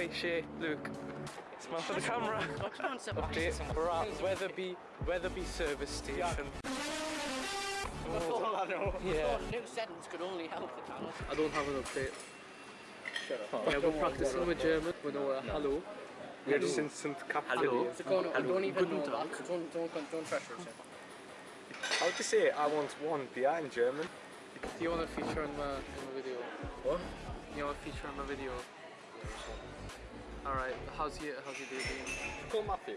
shopping in Hi, Shay, Luke. Smile for the camera. Update. We're at Wetherby, Wetherby service station. All I know. Yeah. New sentence could only help the channel. I don't have an update. Yeah, we're practicing with German. We know uh, hello. Wir sind, sind Hello. So go on, I don't even know that. Don't, don't, don't pressure yourself. How do you say I want one beer in German? Do you want to feature in my, in my video? What? You want to feature in my video? Alright, how's your, how's your day been? Call Matthew.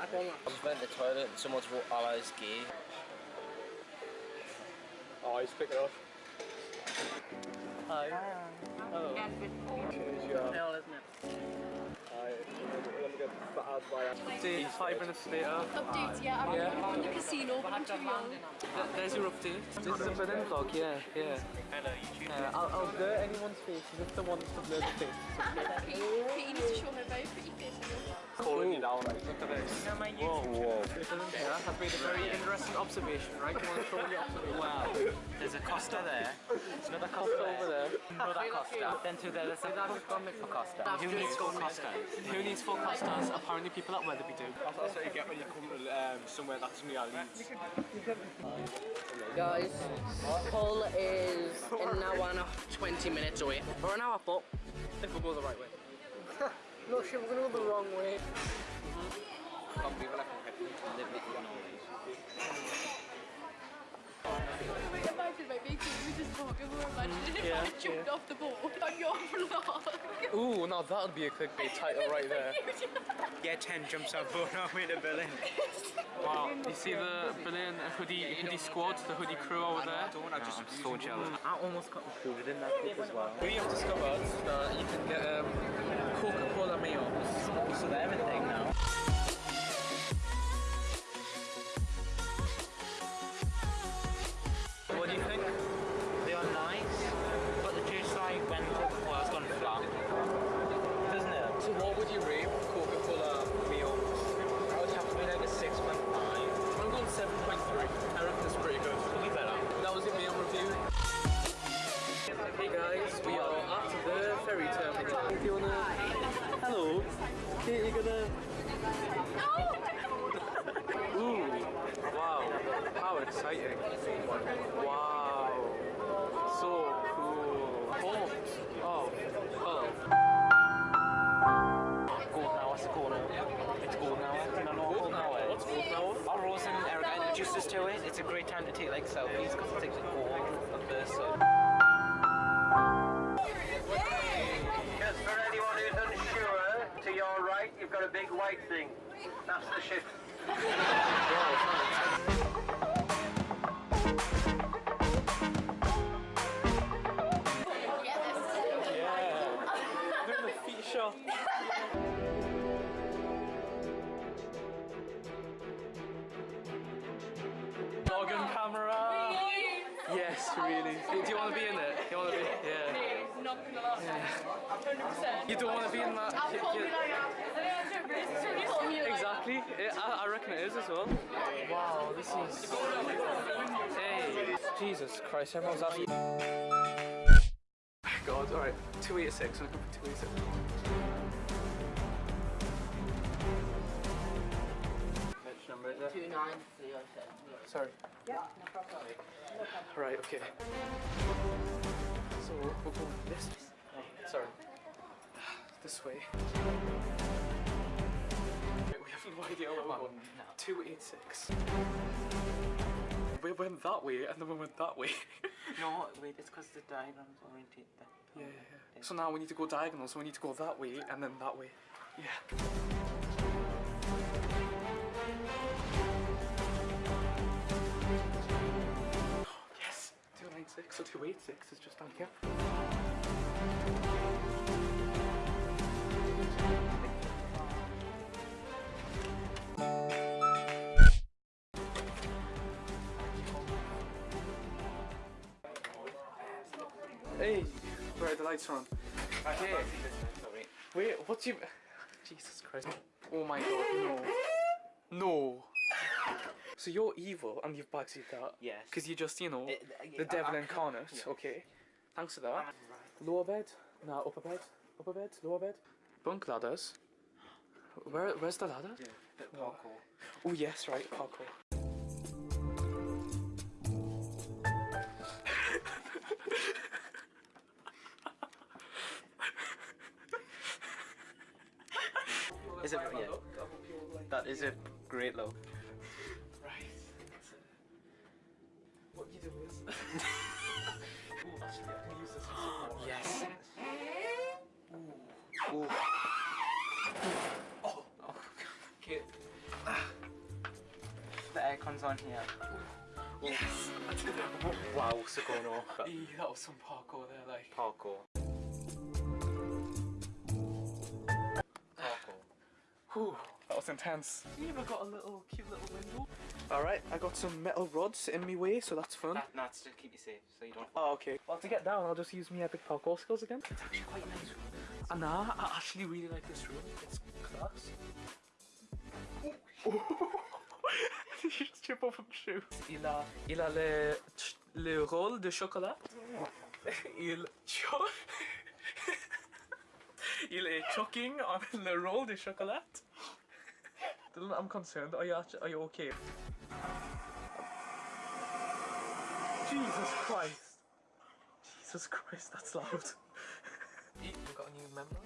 I don't. I went to the toilet and someone's wrote allies gay. Oh, he's picking it up. Hi. Hello. Cheers, yeah. Hell, isn't it? Hi. We're gonna get battered by Update five minutes later. Update, yeah, I'm Yeah. in the casino, but I'm too young. Th- There's your update. This is a Berlin vlog, yeah, yeah. Hello, YouTube. Uh, I'll, I'll blur anyone's face if the ones to blur the face. Katie, Katie needs to show her very pretty face. calling you down. Look at this. No, my Whoa, YouTube. whoa. Yeah, has made a very interesting observation, right? You want to throw the observation? Wow. There's a Costa there. Another Costa Costa over there. Another Costa. Then to there, there's a for Costa. Who needs four Costas? Who needs four Costas? Apparently people at Wetherby do. That's what you get when you come to um, somewhere that's near Leeds. Guys, Hull is an hour and a 20 minutes away. Or an hour, but If we'll go the right way. no shit, we're gonna go the wrong way. Imagine my big team, we just talking, we're imagining if Yeah, I jumped off the boat on your vlog. Ooh, now that would be a clickbait title right there. Yeah, 10 jumps off boat all the way to Berlin. Wow, you see the Berlin hoodie hoodie squad, the hoodie crew over there? I'm just so jealous. I almost got included in that clip as well. We have discovered that you can get um, Coca-Cola meals. So they're a now. Big white thing. That's the ship. Yeah. Doing the feet shot. Dog and camera. Yes, really. Do you want to be in it? Do you want to be? Yeah. Not gonna lie. 100%. You don't want to be in that? Exactly. Yeah, I, I reckon it is as well. Wow, this is. Hey, Jesus Christ! Everyone's asking. God, all right. Two eighty six. I'm looking for two eighty six. Which number is it? 2937. Sorry. Yeah, no problem. Right. Okay. So we're going this. Oh, sorry. This way. We have no idea where we're going. Two eight six. We went that way and then we went that way. No, wait, it's because the diagram's oriented. That Yeah, yeah, yeah. So now we need to go diagonal, so we need to go that way and then that way. Yeah. Yes! 296, so 286 is just down here. Hey, right, the lights on. Okay. Wait, what's your... Jesus Christ. Oh my god, no. No. So you're evil and you've backseat that. Yes. Because you're just, you know, it, it, the devil I, incarnate. Okay. Thanks for that. Right. Lower bed? No, upper bed. Upper bed? Lower bed? Bunk ladders? Where, where's the ladder? Yeah. Oh yes, right, parkour. Is it? Yeah. That is a great look. Right. What you do is. Ooh, actually, I can use this support. Yes. Okay. The aircon's on here. Yes. I did it. Wow, Sakono. Eee, that was some parkour there, like. Parkour. Parkour. Whew, that was intense. You even got a little cute little window. Alright, I got some metal rods in my way, so that's fun. That, that's to keep you safe, so you don't. Oh, okay. Well, to get down, I'll just use my epic parkour skills again. It's actually quite nice. room. And nah, I actually really like this room. It's class. you. Il a, il a le, le rôle de chocolat. Il Il est choking on le rôle de chocolat. Dylan, I'm concerned. Are you actually, are you okay? Jesus Christ. Jesus Christ, that's loud. we got a new member?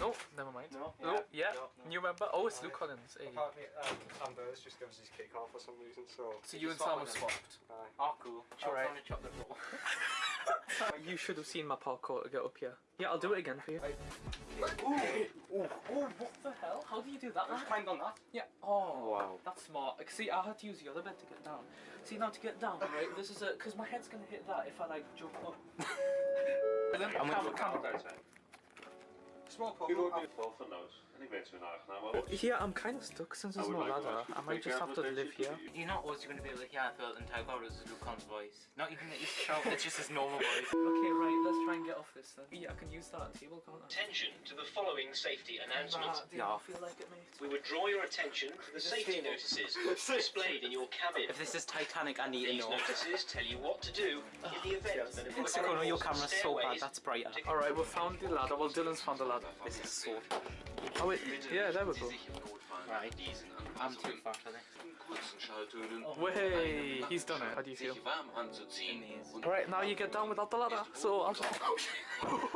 No, never mind. No? No, yeah, No, no. new member. Oh, it's Luke Collins. Hey. Apparently, um, Amber's just gives his kick off for some reason, so. So you and Sam have swapped. Aye. Oh, cool. Alright. On a chocolate roll. You should have seen my parkour to get up here. Yeah, I'll do it again for you. Ooh, ooh, oh, what the hell? How do you do that? man? climbed on that. Yeah. Oh, Wow. That's smart. See, I had to use the other bed to get down. See, now to get down, right? This is a because my head's gonna hit that if I like jump up. And then I'm camera, with camera. Small En ik wens u een aangename Oh, Yeah, I'm kind of stuck since there's no ladder. I might just have to live here. You're not always going to be able to hear the entire chorus of Lucan's voice. Not even his shout, it's just his normal voice. Okay, right. Let's try and get off this then. Yeah, I can use that table, can't I? Attention to the following safety announcement. Nah, do I feel like it, mate? We would draw your attention to the safety notices displayed in your cabin. If this is Titanic, I need to These know. notices tell you what to do in the event that a Sakono, your camera's so bad, stairways that's brighter. Alright, we found the ladder. Well, Dylan's found the ladder. This is so Oh, wait. Yeah, there we go. Right. I'm too far for this. Way, he's done it. How do you feel? warm anzuziehen. Alright, now you get down without the ladder. So I'll just. Oh,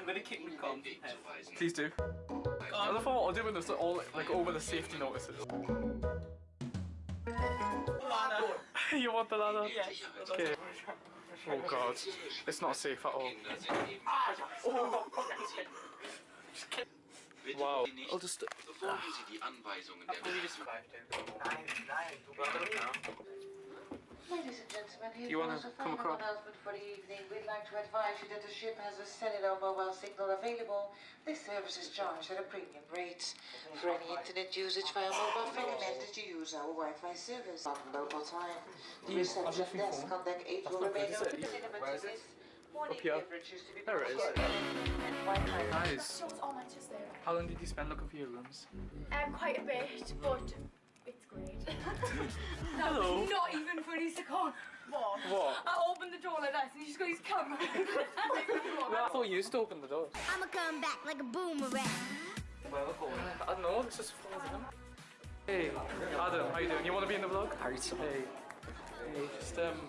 I'm gonna kick Lucan's head. Please do. I love how I'm doing this all like over the safety notices. you want the ladder? Yes. Okay. Oh god, it's not safe at all. Wow. I'll just. Befolgen Sie die Anweisungen der We just survived it. Ladies and gentlemen, here You wanna a come final across? announcement for the evening. We'd like to advise you that the ship has a cellular mobile signal available. This service is charged at a premium rate. For any internet usage via mobile phone, recommend you use our Wi-Fi service on local time. The reception desk on deck 8 will remain open it? to cinema Where is it? tickets. Up here. beverages to be There it is. provided and Wi-Fi Guys, my just there. how long did you spend looking for your rooms? Um, quite a bit, but it's great. Hello. Not even funny to call. What? What? I opened the door like this and he just got his camera. I thought you used to open the door. I'ma come back like a boomerang. Where we're going? I don't know, it's just falls in. Hey, Adam, how you doing? You want to be in the vlog? Hey. Hey, just um.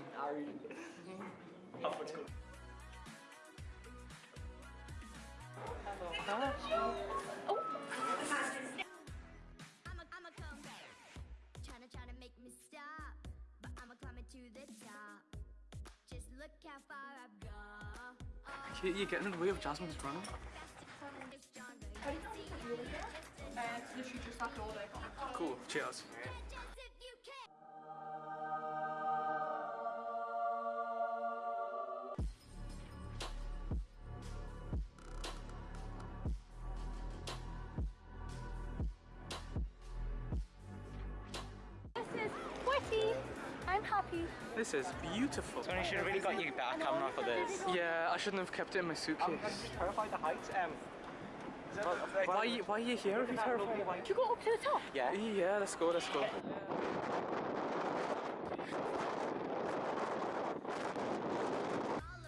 I'ma, You- You're getting in the way of Jasmine's running. How do you know door there. Cool, cheers. I'm happy This is beautiful. So you should have really got your better camera for this. Yeah, I shouldn't have kept it in my suitcase. I'm terrified the heights. Um, Why, are you- why are you here if you're terrified? Should we go up to the top? Yeah. Yeah, let's go, let's go. All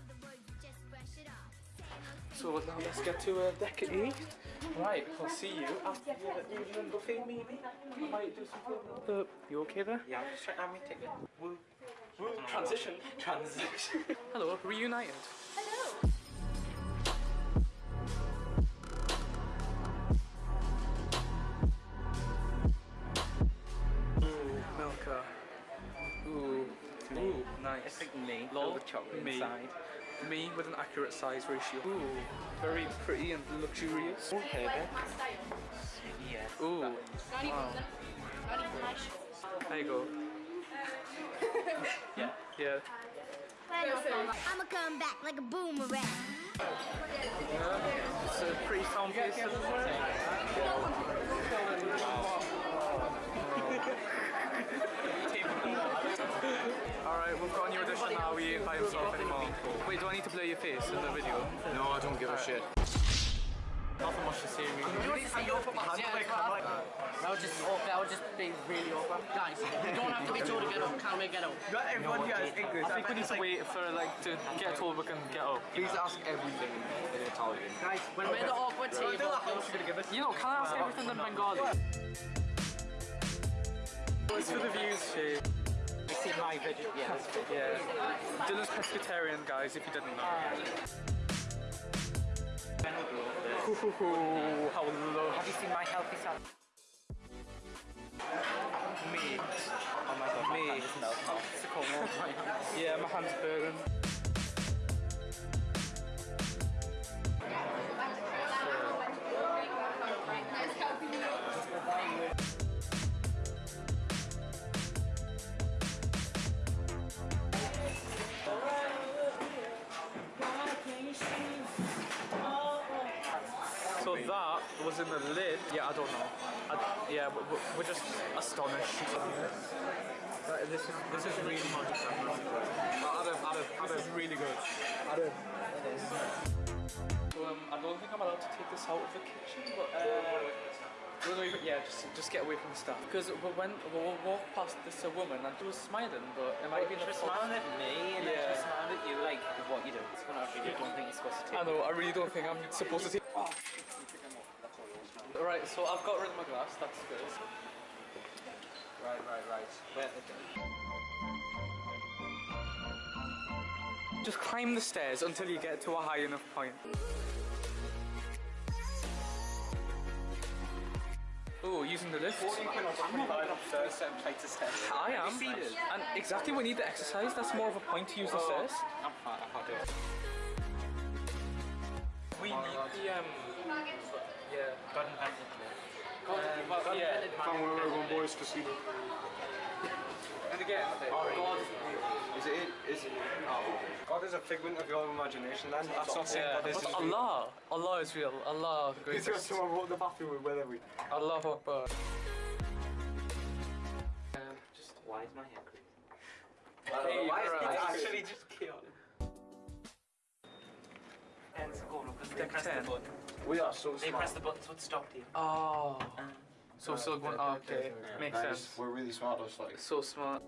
of the words, just brush it off. Say most So now let's get to uh, deck eight. Right, I'll see you after the evening buffet maybe. I might do something. The, uh, you okay there? Yeah, I'm just trying to have my ticket. Woo. Woo. Transition. Transition. Hello, reunited. Hello. Me, Lol, filled with chocolate me. inside. Me with an accurate size ratio. Ooh, very pretty and luxurious. Oh, Herbert. Yes. Ooh, Not even, Wow. not even my shoes. there you go. Yeah. Yeah. I'ma come back like a boomerang. yeah. It's a pretty town place, Wait, do I need to blur your face in the video? no, I don't give a shit. Nothing much to say really. That would just awkward. That would just be really awkward. Guys, you don't have to be told to get up. Can we get up? Not everyone here is English. I think we need to wait for like to get told we can get up. Please ask everything in Italian. Guys, when we're the awkward table. You know, can I ask everything in Bengali? It's for the views, Shay. You see my video? Yeah. Yeah. Dylan's pescatarian, guys, if you didn't know. Ooh, how low. Have you seen my healthy side? Me. Oh my god, Me. my hand is melting off. It's a cold. Yeah, my hand's burning. Was in the lid. Yeah, I don't know. I, yeah, we- we- we're just astonished. Right, this is this is really good. Adam, Adam, Adam, is really good. Adam. So, um, I don't think I'm allowed to take this out of the kitchen, but uh, we'll it- yeah, just just get away from the stuff. Because when we walked past this woman and she was smiling, but it might be She was smiling at me and then she Yeah. was smiling at you like what you do. When I really don't think you're supposed to take I know, I really don't think I'm supposed to take. Right, so I've got rid of my glass, that's good. Right, right, right. Where- Just climb the stairs until you get to a high enough point. Oh, using the lift. upstairs, setting plates of stairs. I am. And exactly, we need the exercise. That's more of a point to use the stairs. I'm fine, I can't do it. We need the um. Yeah. God invented me. Um, but yeah. Come where we're going, boys, to see. And again, God. Is it? Is it? Oh. God is a figment of your imagination. Then that's not saying Yeah, God is. but Allah, Allah is real. Allah the He's got greatest. someone wrote the bathroom with whether we. Allah Akbar. Um, just Why is my hair green? hey, Why is right. it actually just chaotic? Hence the because they Deck press the button. We are so They smart. press the buttons would stop you. Oh. Uh, so we're going. Oh, okay, makes Guys, sense. We're really smart, us like. So smart.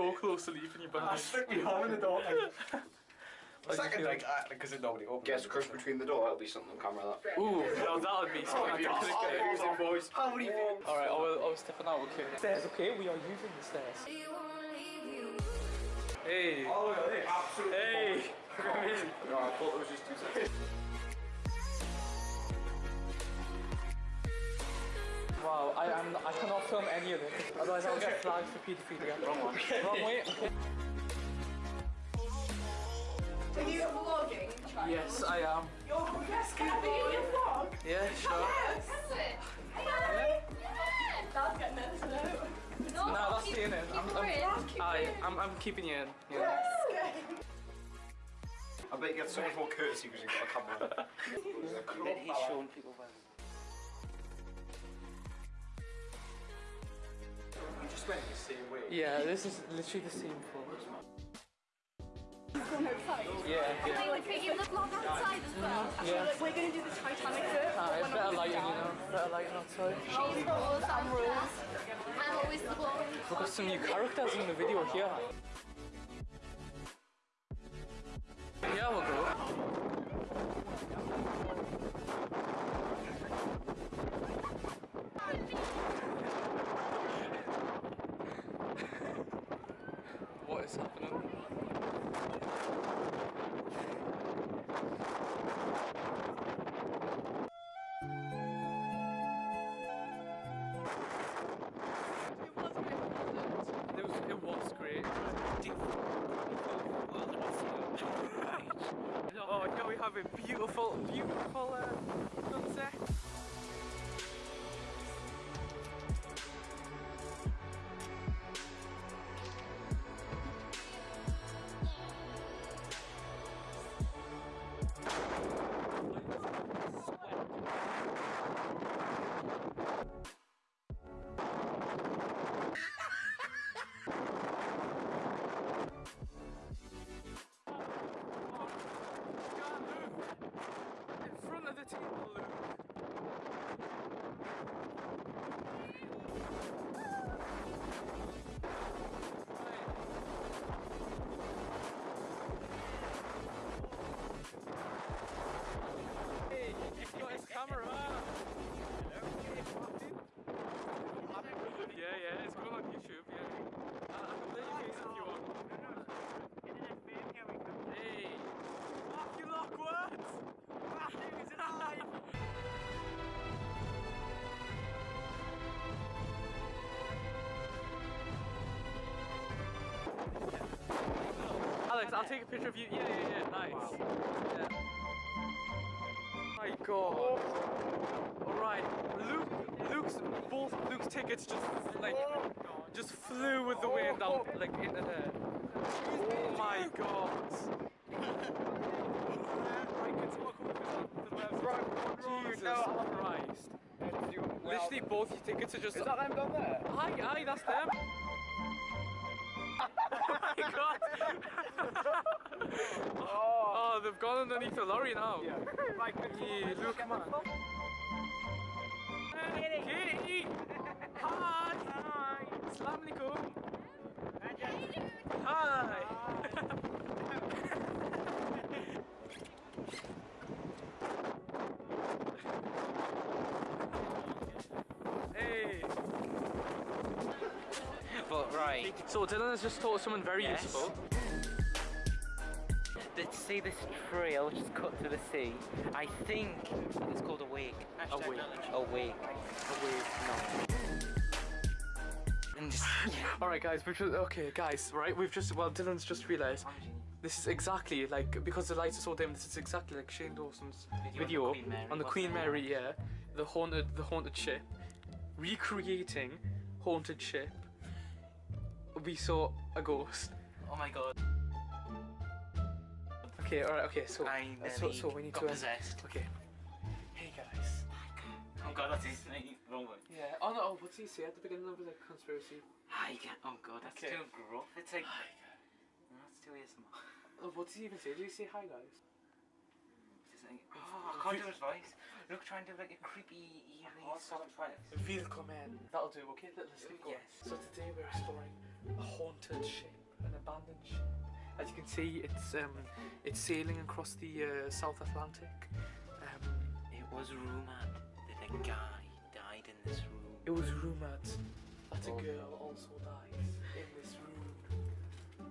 So close to leaving you behind. strictly having a door. Like, Second, you like, because it nobody opened. Guess crush between the door. That'll be something on camera. That. Ooh, no, that would be oh, something I can click boys. How many Alright, I was, I was stepping out, okay. Stairs, okay, we are using the stairs. Hey. Oh, yeah, absolutely. Hey. Amazing. No, I thought it was just two seconds. Wow, I am. I cannot film any of this. Otherwise, I'll get flagged for paedophilia. Wrong one. Wrong way. Are you vlogging? Yes, I am. You're yes, can I be in your vlog? Yeah, sure. Yes. Dad's getting nervous now. No, that's staying in. I'm, I'm, aye, I'm, I'm keeping you in. Yeah. I bet you get so much more courtesy because you've got a camera. That he's showing people well. Just went the same way. Yeah, this is literally the same floor. Going outside. Yeah, Can yeah. I like take you the vlog outside as well? Yeah. Like, we're gonna do the Titanic bit. Ah, it's I'm better with lighting, you know. Better lighting outside. She's rules and rules. I'm always the blonde. We've got some new characters in the video here. Yeah, we'll go. What I'll take a picture of you. Yeah, yeah, yeah, nice. Yeah. My god. Alright, Luke, Luke's, both Luke's tickets just, like, just flew with the wind out, like, into there. Oh my god. Jesus Christ. Literally both your tickets are just... Is that them down there? Aye, aye, that's them. oh my god. Oh, they've gone underneath the lorry now. Yeah. yeah look, man. Katie! Hi! Hi! Assalamu alaikum! Hi! hey! But right, So Dylan has just taught someone very Yes. useful. To see this trail just cut to the sea, I think it's called a wake. A wake. A wake. A wake. No. And just, Alright guys, we've just, okay guys, right, we've just, well Dylan's just realised this is exactly like, because the lights are so dim, this is exactly like Shane Dawson's Video video, on the Queen Mary, on the Queen? Mary, yeah, the haunted, the haunted ship, recreating haunted ship. We saw a ghost. oh my god. Okay, alright, okay, so, I so, nearly so we need got to, uh, possessed. okay. Hey guys. Oh god, that's his name. Wrong one. Yeah, oh no, oh, what's he say at the beginning of the conspiracy? Hi, ga- oh god, that's Okay. too gruff. It's like, that's too ASMR. Oh, what does he even say? Did he say hi guys? Like, oh, I can't do his voice. Look, try and do like a creepy, eerie, soft voice. Willkommen. That'll do, okay? Let- Let's keep going. Yes. So today we're exploring a haunted ship, an abandoned ship. As you can see, it's um, it's sailing across the uh, South Atlantic. Um, It was rumored that a guy died in this room. it was rumored that a girl also dies in this room.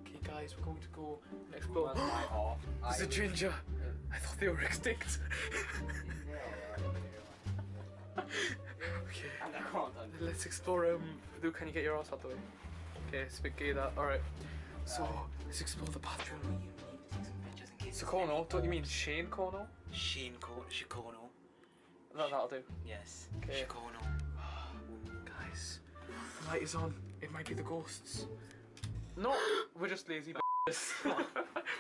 Okay, guys, we're going to go and explore. There's a ginger. I thought they were extinct. okay. let's explore. Um, Luke, can you get your ass out the way? Okay, it's a bit gay that. Alright. So, let's explore the bathroom. Sakono? Don't you mean Shane Kono? Sheen Ko- Shikono. No, that'll do. Yes. Okay. Shikono. Guys, the light is on. It might be the ghosts. No, we're just lazy b****s. we're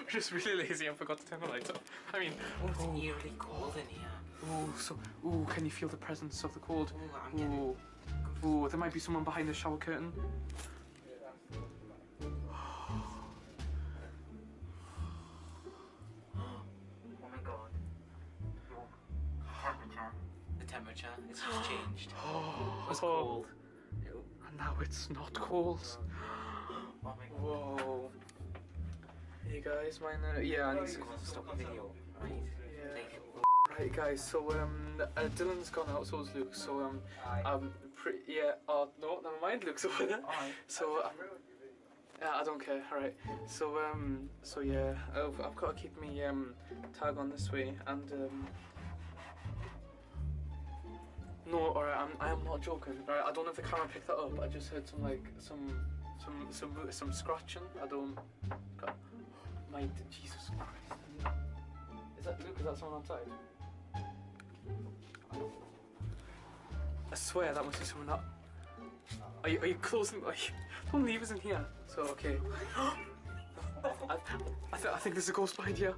just really lazy and forgot to turn the lights off. I mean, Oh, it's oh. eerily cold in here. ooh, so, ooh, can you feel the presence of the cold? Oh, I'm getting. Ooh, ooh, there might be someone behind the shower curtain. It's just changed. Oh, It was cold. And now it's not cold. Oh my god. Whoa. Hey guys, my Uh, yeah, I need to stop the video. Right. Yeah. Right, guys. So um, uh, Dylan's gone out, so is Luke. So um, um, pre- yeah. Oh no, never mind. Luke's over there. Alright. So. Um, yeah, I don't care. All right. So um, so yeah, I've, I've got to keep me um tag on this way, and um. No, alright, I'm, I am not joking. Alright, I don't know if the camera picked that up. I just heard some like some some some some scratching. I don't. God, my Jesus Christ. Is that Luke? Is that someone outside? I swear that must be someone that. Are you, are you closing? Are you, don't leave us in here. So okay. I, I, th- I think there's a ghost behind here.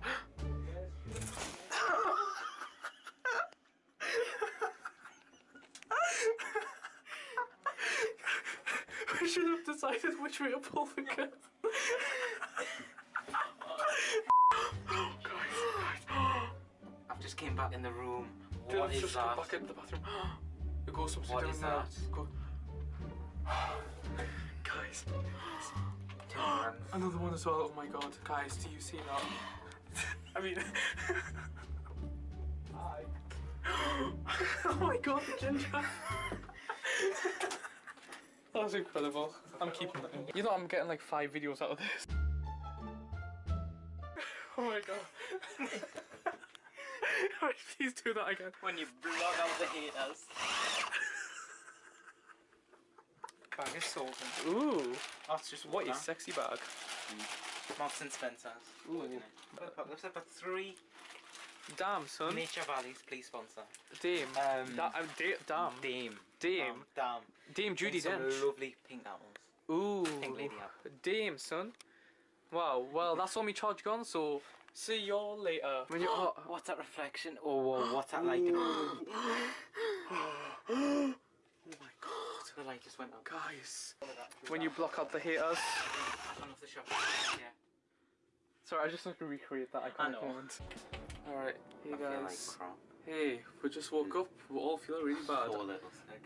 we should have decided which way to pull the curtain. I've just came back in the room. Dylan's What is just that? come back into the bathroom. The ghost upstairs What down is there. that? Go. Guys, another one as well. Oh my god, guys, do you see that? I mean, oh my god, the ginger. that was incredible. I'm keeping that in. You know, I'm getting like five videos out of this. oh my god. Alright, please do that again. When you block out the haters. Bag is sold. Ooh, That's just what water. a sexy bag. Marks and Spencer's. Ooh. Looks like about three Damn, son. Nature Valleys, please sponsor. Dame. Um, da- uh, da- damn. Dame. Damn. Dame Judi And some Dench. lovely pink apples. Ooh. Pink lady apple. Dame, son. Wow. Well, that's all me charge gone. So see y'all later. When you're, oh, What's that reflection? Oh, whoa, what's that light? oh my god. The light just went up. guys, when you block out the haters. Turn off the shop. Yeah. Sorry, I just want to recreate that I iconic know. moment. All right, hey I feel like guys. Hey, we just woke up. We all feel really bad.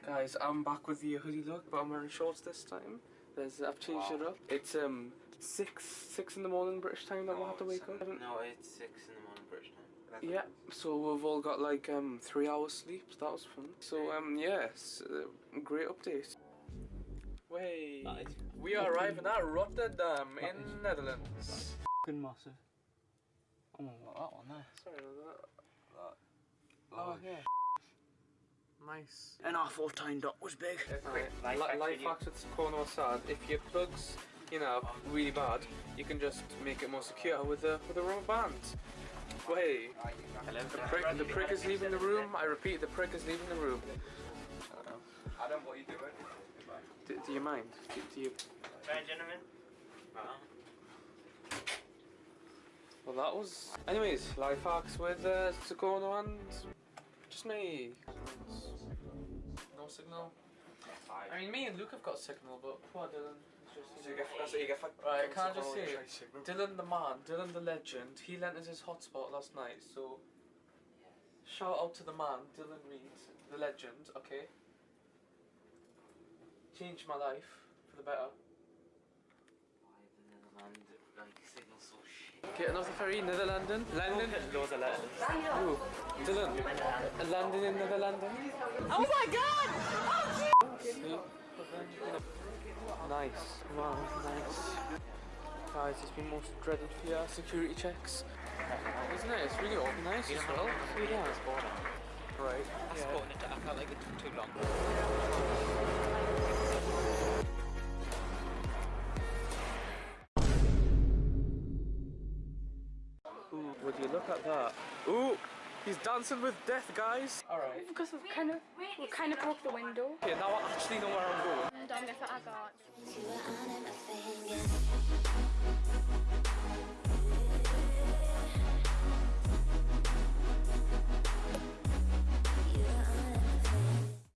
Guys, I'm back with the hoodie look, but I'm wearing shorts this time. There's, I've changed Wow. it up. It's um six six in the morning British time that we'll have to wake up. No, it's six in the morning British time. Yeah, so we've all got like um three hours sleep. So that was fun. So um yes, uh, great update. Way. Nice. We are arriving at Rotterdam in Netherlands. Fucking massive. Oh, that one there. Sorry about that. Oh yeah. Nice. And our 14 dot was big. Right. Life Li- life hacks with Cornwall Sad. If your plugs, you know, really bad, you can just make it more secure with a with a rubber band. Way. Hello. The prick, the prick is leaving the room. I repeat, the prick is leaving the room. Adam, what are you doing? Do, do you mind? Do, do you? Right, gentlemen. Well, that was. Anyways, life hacks with uh, Tsukono and just me. No signal. I mean, me and Luke have got signal, but poor Dylan. is just, So you you get, so you get. Right, can I just say, Dylan the man, Dylan the legend, he lent us his hotspot last night, so shout out to the man, Dylan Reed, the legend, okay? Changed my life for the better. Why the Netherlands like signal so shit? Getting off the ferry, Netherlanden, London. Loads of letters. Ooh, Dylan, London in Netherlanden. Oh my god! Oh, See? Nice, wow, nice. Guys, it's been most dreaded for your security checks. Isn't it? It's really organised as well. See that? Right. I yeah. spotted it. I felt like it took too long. Look at that? Ooh, he's dancing with death, guys. All right. Because we've kind of, we kind of broke the window. Okay, now I actually know where I'm going. And I'm gonna I